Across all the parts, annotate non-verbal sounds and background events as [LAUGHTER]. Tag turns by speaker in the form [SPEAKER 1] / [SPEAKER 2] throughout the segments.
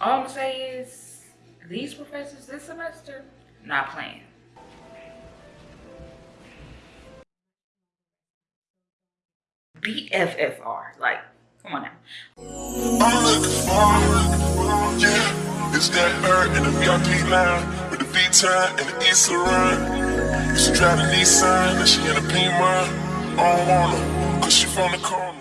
[SPEAKER 1] all I'm gonna say is these professors this semester not playing. BFFR, like, come on now. I'm looking for, yeah, it's that bird in the VIP line with the V-time and the East run. Used to drive the Nissan, and she in a pink run. I don't her, cause she from the corner.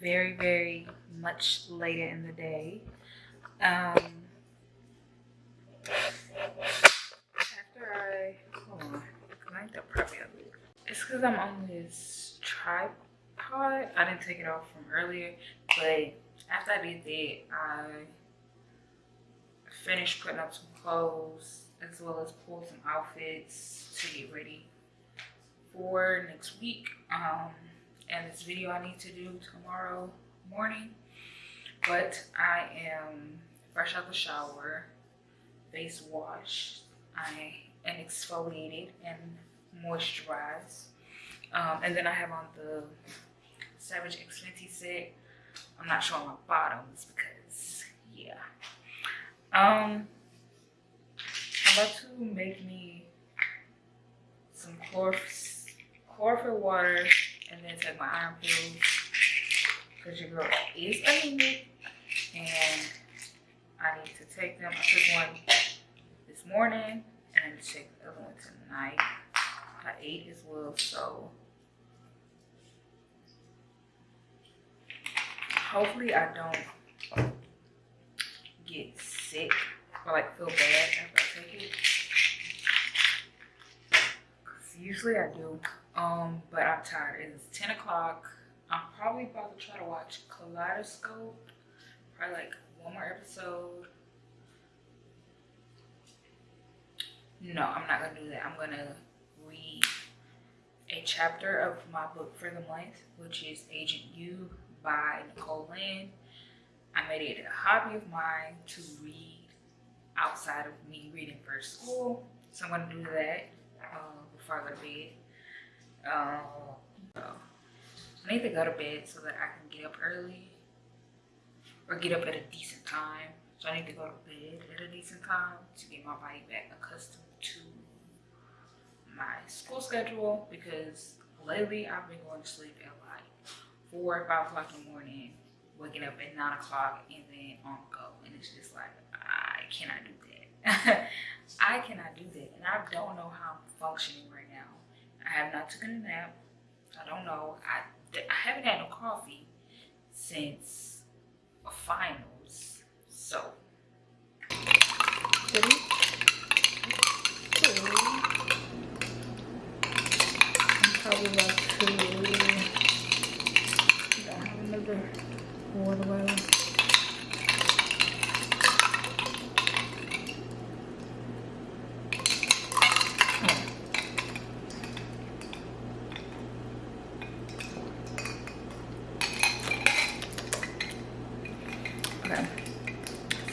[SPEAKER 1] Very very much later in the day. Um after i hold on I think that probably it's because i'm on this tripod. I didn't take it off from earlier but after i did that i finished putting up some clothes as well as pull some outfits to get ready for next week. Um, and this video I need to do tomorrow morning. But I am fresh out the shower, face wash. I am exfoliated and moisturized. Um, and then I have on the Savage X Fenty set. I'm not showing my bottoms because, yeah. Um, I'm about to make me some chlorps chlorophyll water and then take my iron pills because your girl is anemic and I need to take them. I took one this morning and I need to take the other one tonight. I ate as well, so hopefully I don't get sick or like feel bad after I take it. Cause usually I do. Um, but I'm tired. It's 10 o'clock. I'm probably about to try to watch Kaleidoscope. Probably like one more episode. No, I'm not gonna do that. I'm gonna read a chapter of my book for the month, which is Agent You by Nicole Lynn. I made it a hobby of mine to read outside of me reading for school. So I'm gonna do that uh, before I go to bed. So I need to go to bed so that I can get up early or get up at a decent time. So I need to go to bed at a decent time to get my body back accustomed to my school schedule because lately I've been going to sleep at like 4 or 5 o'clock in the morning, waking up at 9 o'clock and then on go. And it's just like, I cannot do that. [LAUGHS] I cannot do that. And I don't know how I'm functioning right now. I have not taken a nap. I don't know. I, I haven't had no coffee since finals. So, ready? I'm probably about to, I don't have another water bottle.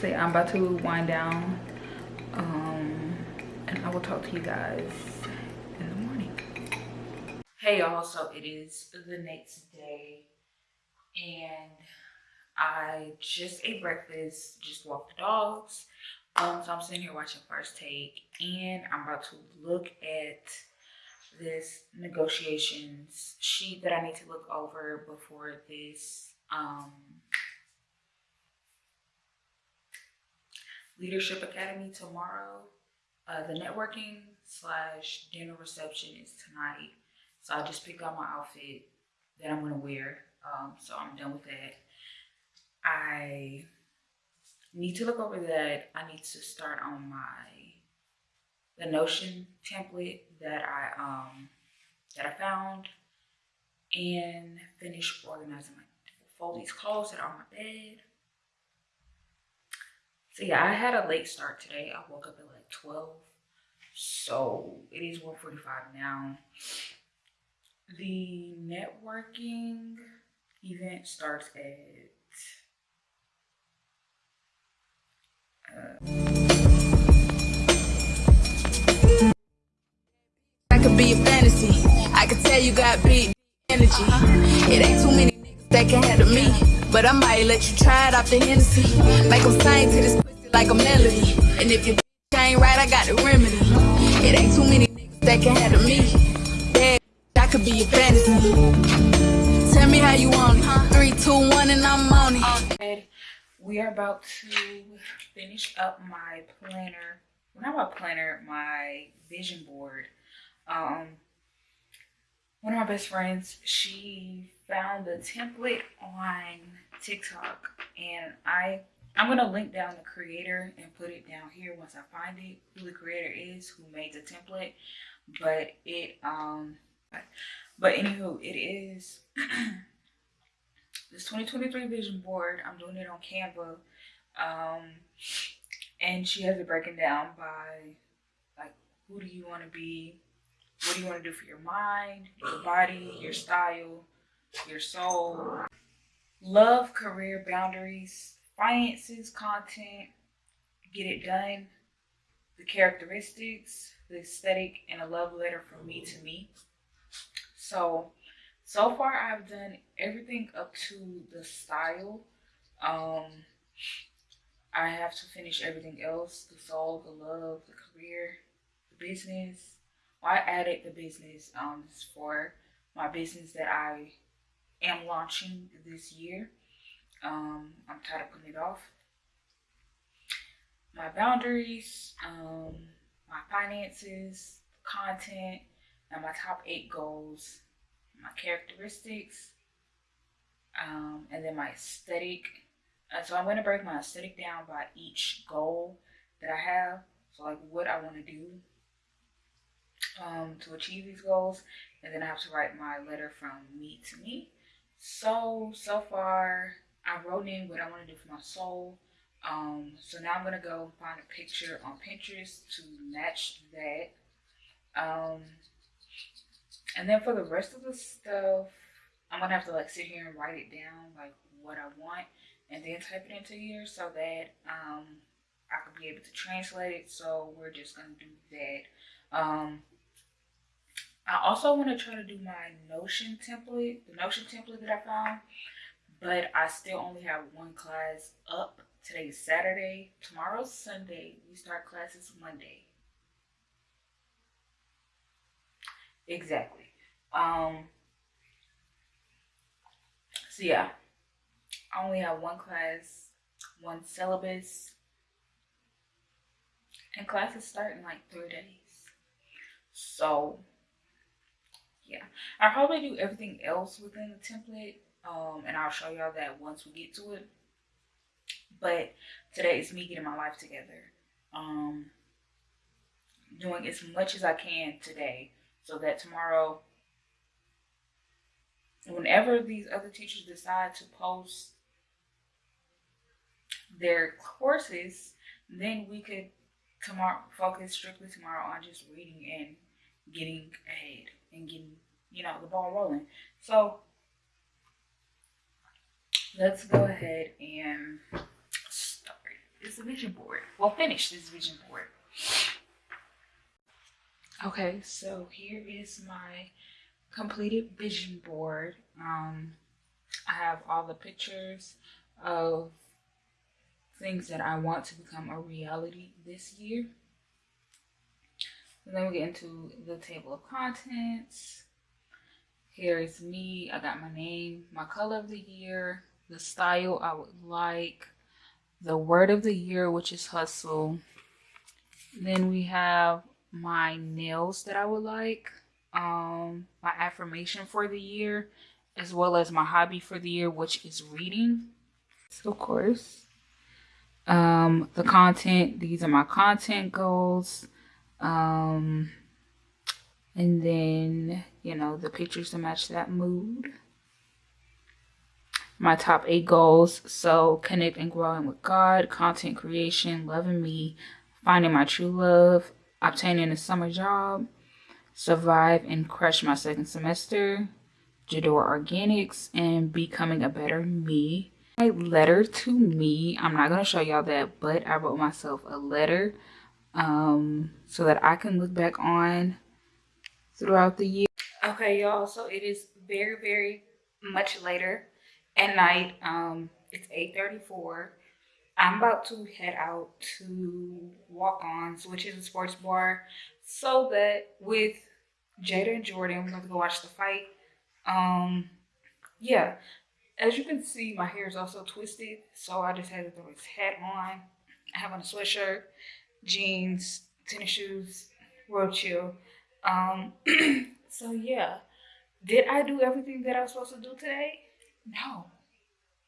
[SPEAKER 1] say i'm about to wind down um and i will talk to you guys in the morning Hey y'all, so it is the next day and I just ate breakfast, just walked the dogs. Um, so I'm sitting here watching First Take and I'm about to look at this negotiations sheet that I need to look over before this um, Leadership Academy tomorrow. Uh, the networking slash dinner reception is tonight. So I just picked out my outfit that I'm gonna wear. Um, so I'm done with that. I need to look over that. I need to start on my the Notion template that I um that I found and finish organizing my fold these clothes that are on my bed. So yeah, I had a late start today. I woke up at like 12. So it is 1.45 now. The networking event starts at uh,
[SPEAKER 2] I could be a fantasy. I could tell you got big energy. It ain't too many that can handle me. But I might let you try it off the Hennessy. Make them sing to this pussy like a melody. And if your bitch ain't right, I got the remedy. It ain't too many niggas that can handle me. Yeah, I could be a fantasy. Tell me how you want it. Three, two, one, and I'm on it.
[SPEAKER 1] we are about to finish up my planner. Not my planner, my vision board. Um, one of my best friends, she found the template on TikTok, and I I'm gonna link down the creator and put it down here once I find it, who the creator is, who made the template. But it um, but anywho, it is [CLEARS THROAT] this 2023 vision board. I'm doing it on Canva, um, and she has it broken down by like who do you want to be, what do you want to do for your mind, your body, your style, your soul, love, career, boundaries, finances, content, get it done, the characteristics, the aesthetic, and a love letter from me to me. So, so far I've done everything up to the style. Um, I have to finish everything else, the soul, the love, the career, the business. I added the business um, for my business that I am launching this year. Um, I'm tired of putting it off. My boundaries, um, my finances, content, and my top eight goals, my characteristics, um, and then my aesthetic. And so I'm going to break my aesthetic down by each goal that I have. So like what I want to do um, to achieve these goals. And then I have to write my letter from me to me. So, so far I wrote in what I want to do for my soul. Um, so now I'm going to go find a picture on Pinterest to match that. Um, and then for the rest of the stuff, I'm going to have to like sit here and write it down, like what I want, and then type it into here so that um, I could be able to translate it. So we're just going to do that. Um, I also want to try to do my Notion template, the Notion template that I found, but I still only have one class up. Today's Saturday. Tomorrow's Sunday. We start classes Monday. Exactly. Um. So yeah, I only have one class, one syllabus, and classes start in like three days. So yeah, I'll probably do everything else within the template, um, and I'll show y'all that once we get to it. But today is me getting my life together, um, doing as much as I can today, so that tomorrow, whenever these other teachers decide to post their courses, then we could tomorrow focus strictly tomorrow on just reading and getting ahead and getting, you know, the ball rolling. So let's go ahead and start this vision board. Well, finish this vision board. Okay, so here is my completed vision board. Um, I have all the pictures of things that I want to become a reality this year. And then we get into the table of contents. Here is me. I got my name, my color of the year, the style I would like, the word of the year, which is hustle. Then we have my nails that I would like, um, my affirmation for the year, as well as my hobby for the year, which is reading. So, of course, um, the content, these are my content goals. Um, and then, you know, the pictures to match that mood. My top eight goals. So, connect and growing with God, content creation, loving me, finding my true love, obtaining a summer job, survive and crush my second semester, Jador Organics, and becoming a better me. My letter to me, I'm not going to show y'all that, but I wrote myself a letter um, so that I can look back on throughout the year. Okay, y'all, so it is very, very much later at night. Um, it's 8.34. I'm about to head out to Walk-On's, which is a sports bar, so that with Jada and Jordan, we're going to go watch the fight. Um, yeah, as you can see, my hair is also twisted, so I just had to throw this hat on. I have on a sweatshirt, jeans, tennis shoes, real chill. Um, [CLEARS THROAT] so yeah, did I do everything that I was supposed to do today? No,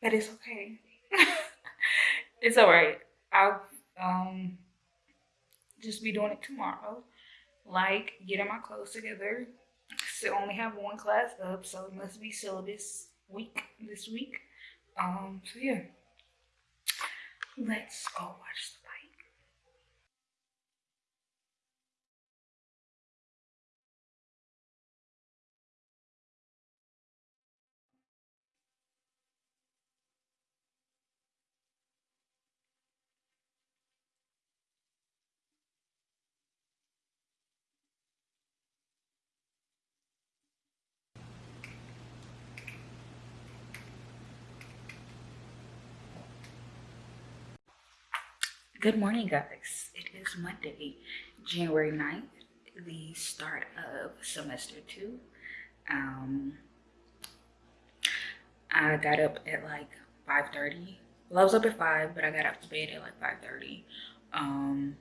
[SPEAKER 1] but it's okay. [LAUGHS] it's all right. I'll um just be doing it tomorrow. Like getting my clothes together. Still only have one class up, so it must be syllabus week this week. Um, so yeah. Let's go watch the fight. Good morning, guys. It is Monday, January 9th, the start of semester two. Um, I got up at like 5.30. Well, I was up at 5, but I got up to bed at like 5.30. Um,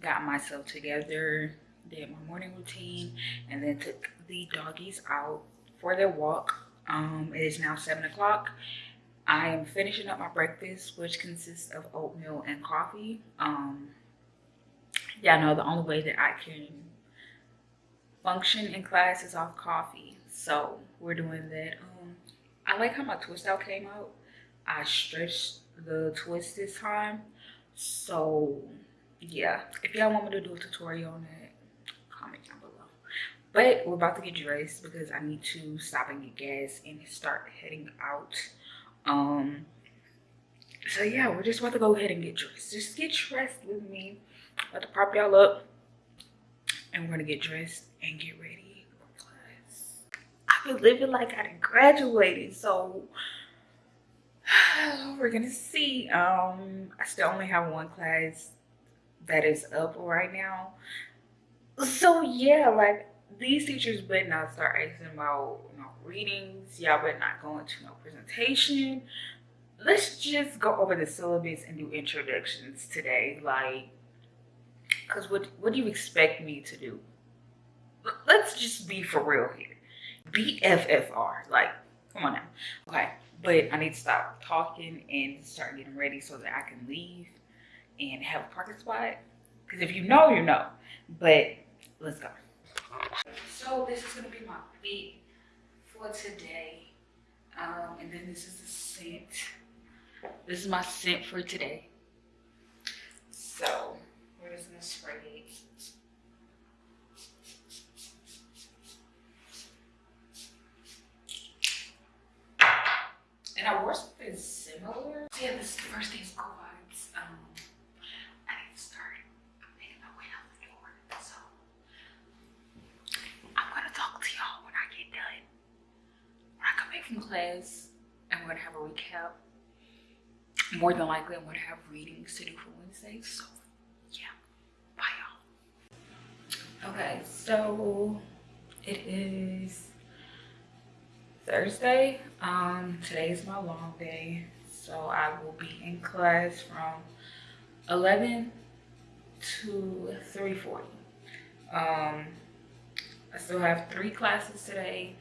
[SPEAKER 1] got myself together, did my morning routine, and then took the doggies out for their walk. Um, it is now 7 o'clock I am finishing up my breakfast, which consists of oatmeal and coffee. Um, yeah, I know the only way that I can function in class is off coffee. So we're doing that. Um, I like how my twist out came out. I stretched the twist this time. So yeah, if y'all want me to do a tutorial on that, comment down below. But we're about to get dressed because I need to stop and get gas and start heading out um, so yeah, we're just about to go ahead and get dressed. Just get dressed with me. About to prop y'all up. And we're gonna get dressed and get ready for class. I've been living like I done graduated, so [SIGHS] we're gonna see. Um, I still only have one class that is up right now. So yeah, like these teachers better not start asking about readings. Y'all better not go into no presentation. Let's just go over the syllabus and do introductions today. Like, because what, what do you expect me to do? Let's just be for real here. BFFR. Like, come on now. Okay, but I need to stop talking and start getting ready so that I can leave and have a parking spot. Because if you know, you know. But let's go. So this is gonna be my fit for today. Um, and then this is the scent. This is my scent for today. So we're just gonna spray it. And I wore something similar. Yeah, this is the first is cool vibes. Um, I need to start making my way out the door. So I'm gonna talk to y'all when I get done. Second class, I'm gonna have a recap. More than likely, I'm gonna have readings to do for Wednesday. So, yeah, bye y'all. Okay, so it is Thursday. Um, today is my long day, so I will be in class from 11 to 3:40. Um, I still have three classes today,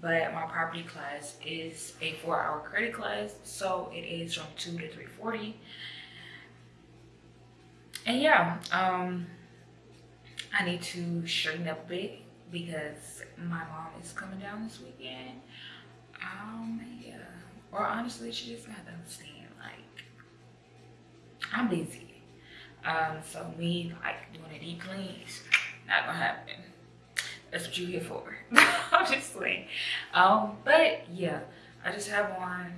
[SPEAKER 1] but my property class is a four-hour credit class, so it is from 2 to 3:40. And yeah, um, I need to straighten up a bit because my mom is coming down this weekend. Um, yeah. Or honestly, she just got to understand, like, I'm busy. Um, so me, like, doing a deep clean not gonna happen. That's what you here for. [LAUGHS] I'm. Um, but yeah, I just have on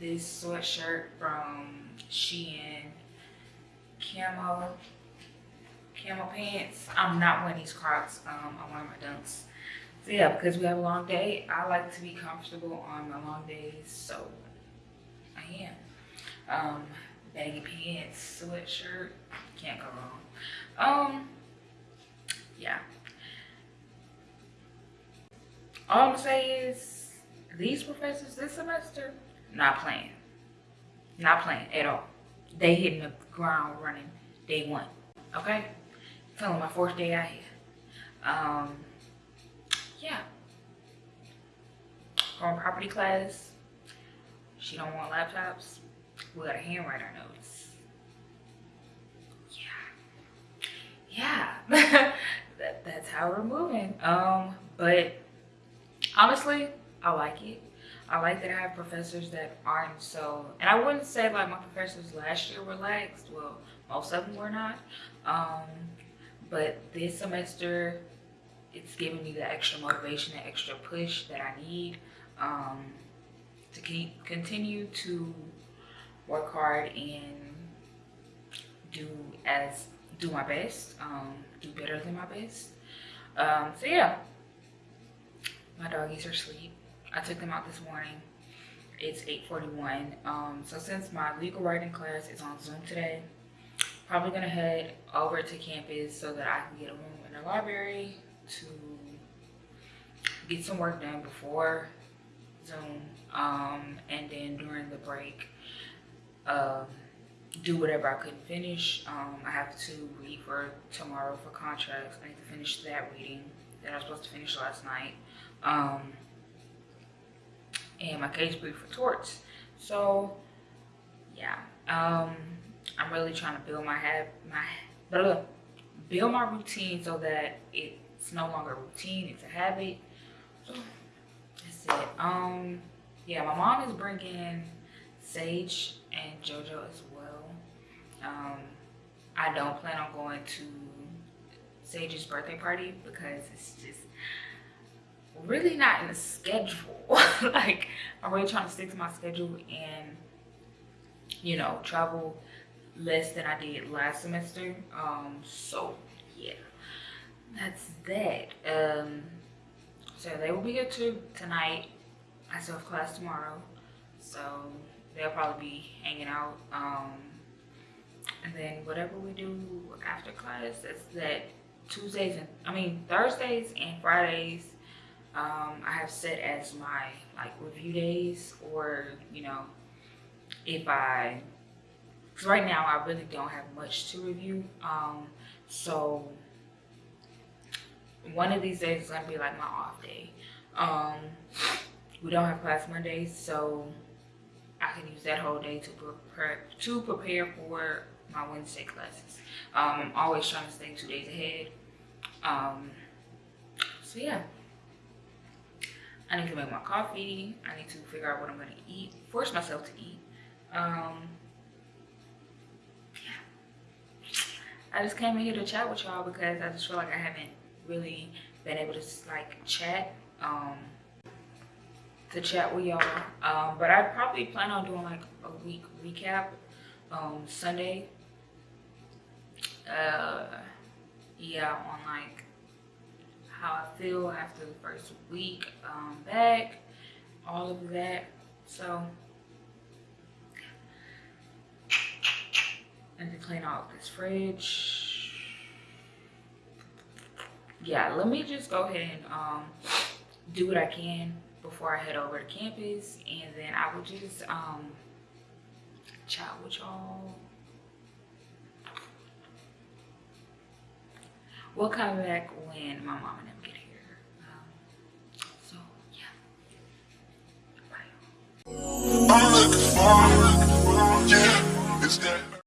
[SPEAKER 1] this sweatshirt from Shein camo camo pants. I'm not wearing these Crocs. Um, I'm wearing my Dunks. So yeah, because we have a long day, I like to be comfortable on my long days, so I am. Um, baggy pants, sweatshirt, can't go wrong. Um, yeah. All I'm gonna say is these professors this semester, not playing. Not playing at all. They hitting the ground running day one. Okay? Feeling my fourth day out here. Um, yeah. From property class, she don't want laptops. We gotta handwrite our notes. Yeah. Yeah. [LAUGHS] that, that's how we're moving. Um, but honestly, I like it. I like that I have professors that aren't so, and I wouldn't say like my professors last year were. Well, most of them were not. Um, but this semester, it's giving me the extra motivation, the extra push that I need um, to keep continue to work hard and do as do my best, um, do better than my best. Um, so yeah, my doggies are asleep. I took them out this morning. It's 8.41. Um, so since my legal writing class is on Zoom today, probably gonna head over to campus so that I can get a room in the library to get some work done before Zoom. Um, and then during the break, um, do whatever I couldn't finish. Um, I have to read for tomorrow for contracts. I need to finish that reading that I was supposed to finish last night. Um, and my case brief for torts. So yeah, um, I'm really trying to build my have my blah, blah, build my routine so that it's no longer a routine, it's a habit. So that's it. Um, yeah, my mom is bringing Sage and JoJo as well. Um, I don't plan on going to Sage's birthday party because it's just really not in the schedule. [LAUGHS] like I'm really trying to stick to my schedule and you know travel less than I did last semester. Um, so yeah, that's that. Um, so they will be here too tonight. I still have class tomorrow, so they'll probably be hanging out. Um, and then whatever we do after class, that's that Tuesdays and I mean Thursdays and Fridays um, I have set as my like review days or you know if I because right now I really don't have much to review um, so one of these days is gonna be like my off day. Um, we don't have class Mondays so I can use that whole day to prepare to prepare for my Wednesday classes. Um, I'm always trying to stay two days ahead. Um, so yeah I need to make my coffee. I need to figure out what I'm gonna eat, force myself to eat. Um, yeah. I just came in here to chat with y'all because I just feel like I haven't really been able to like chat, um, to chat with y'all. Um, but I probably plan on doing like a week recap, um, Sunday. Uh, yeah, on like how I feel after the first week um, back all of that. So and to clean out this fridge. Yeah, let me just go ahead and um do what I can before I head over to campus and then I will just um chat with y'all. We'll come back when my mom and them get here. Um, so yeah. Bye.
[SPEAKER 3] I'm looking for, yeah, it's that.